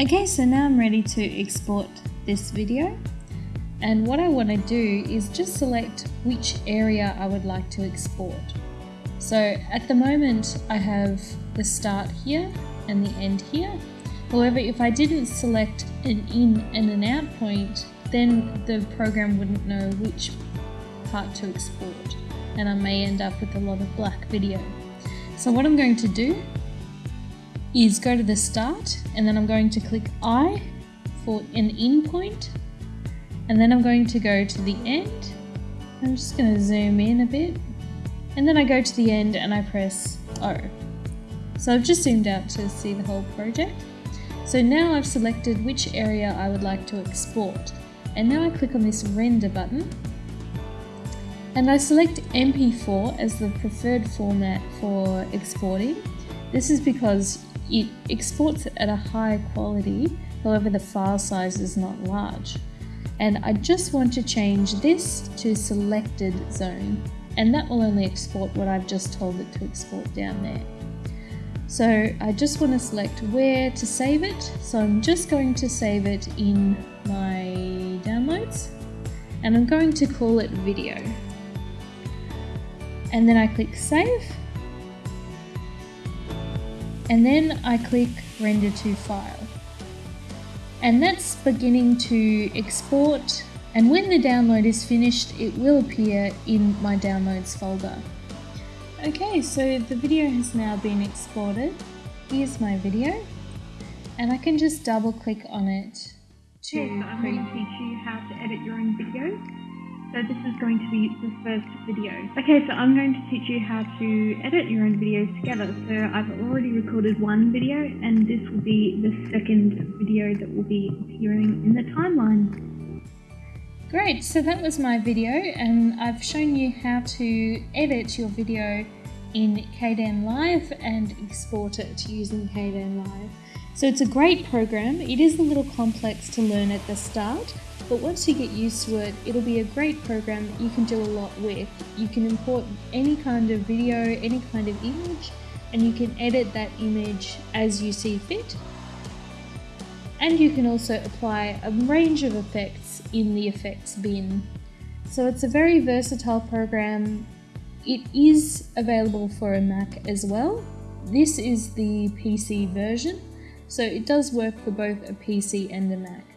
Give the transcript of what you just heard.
Okay, so now I'm ready to export this video. And what I want to do is just select which area I would like to export. So at the moment I have the start here and the end here. However, if I didn't select an in and an out point, then the program wouldn't know which part to export and I may end up with a lot of black video. So what I'm going to do is go to the start and then I'm going to click I for an in point and then I'm going to go to the end. I'm just going to zoom in a bit and then I go to the end and I press O. So I've just zoomed out to see the whole project. So now I've selected which area I would like to export and now I click on this render button and I select MP4 as the preferred format for exporting. This is because it exports at a high quality, however the file size is not large. And I just want to change this to selected zone, and that will only export what I've just told it to export down there. So I just want to select where to save it, so I'm just going to save it in my downloads, and I'm going to call it video. And then I click save, and then I click render to file. And that's beginning to export and when the download is finished it will appear in my downloads folder. Okay, so the video has now been exported. Here's my video and I can just double click on it to yes, I'm going to teach you how to edit your own videos. So this is going to be the first video. Okay, so I'm going to teach you how to edit your own videos together. So I've already recorded one video and this will be the second video that will be appearing in the timeline. Great, so that was my video and I've shown you how to edit your video in Kdenlive and export it using Kdenlive. So it's a great program. It is a little complex to learn at the start, but once you get used to it, it'll be a great program that you can do a lot with. You can import any kind of video, any kind of image, and you can edit that image as you see fit. And you can also apply a range of effects in the effects bin. So it's a very versatile program. It is available for a Mac as well. This is the PC version, so it does work for both a PC and a Mac.